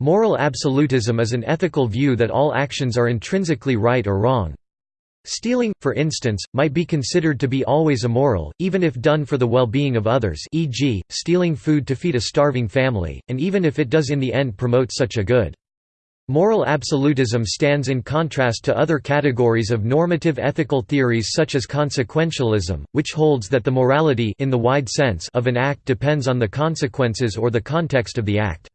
Moral absolutism is an ethical view that all actions are intrinsically right or wrong. Stealing, for instance, might be considered to be always immoral, even if done for the well-being of others e.g., stealing food to feed a starving family, and even if it does in the end promote such a good. Moral absolutism stands in contrast to other categories of normative ethical theories such as consequentialism, which holds that the morality in the wide sense of an act depends on the consequences or the context of the act.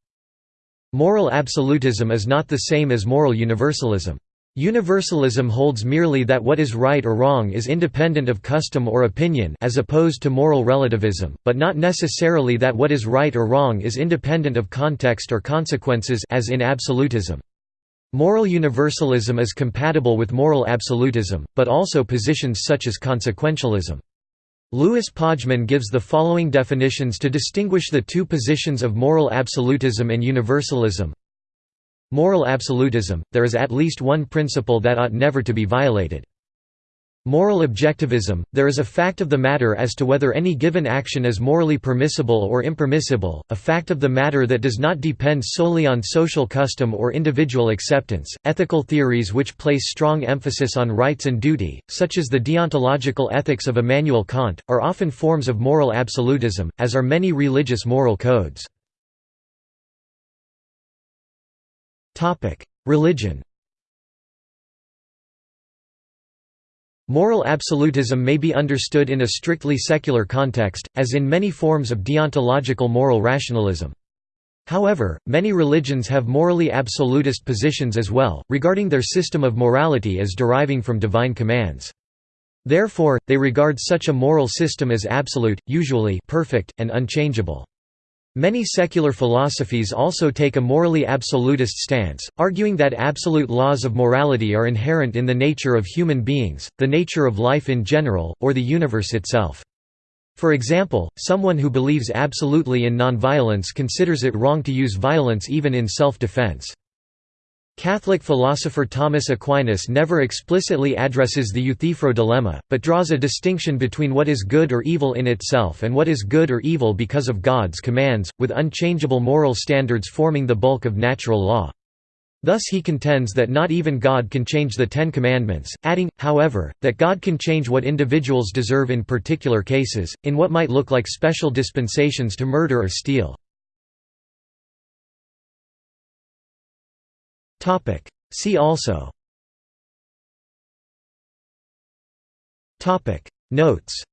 Moral absolutism is not the same as moral universalism. Universalism holds merely that what is right or wrong is independent of custom or opinion as opposed to moral relativism, but not necessarily that what is right or wrong is independent of context or consequences as in absolutism. Moral universalism is compatible with moral absolutism, but also positions such as consequentialism. Louis Pojman gives the following definitions to distinguish the two positions of moral absolutism and universalism. Moral absolutism – there is at least one principle that ought never to be violated. Moral objectivism – there is a fact of the matter as to whether any given action is morally permissible or impermissible, a fact of the matter that does not depend solely on social custom or individual acceptance. Ethical theories which place strong emphasis on rights and duty, such as the deontological ethics of Immanuel Kant, are often forms of moral absolutism, as are many religious moral codes. Religion Moral absolutism may be understood in a strictly secular context, as in many forms of deontological moral rationalism. However, many religions have morally absolutist positions as well, regarding their system of morality as deriving from divine commands. Therefore, they regard such a moral system as absolute, usually perfect, and unchangeable. Many secular philosophies also take a morally absolutist stance, arguing that absolute laws of morality are inherent in the nature of human beings, the nature of life in general, or the universe itself. For example, someone who believes absolutely in nonviolence considers it wrong to use violence even in self-defense. Catholic philosopher Thomas Aquinas never explicitly addresses the Euthyphro dilemma, but draws a distinction between what is good or evil in itself and what is good or evil because of God's commands, with unchangeable moral standards forming the bulk of natural law. Thus he contends that not even God can change the Ten Commandments, adding, however, that God can change what individuals deserve in particular cases, in what might look like special dispensations to murder or steal. See also. Topic. Notes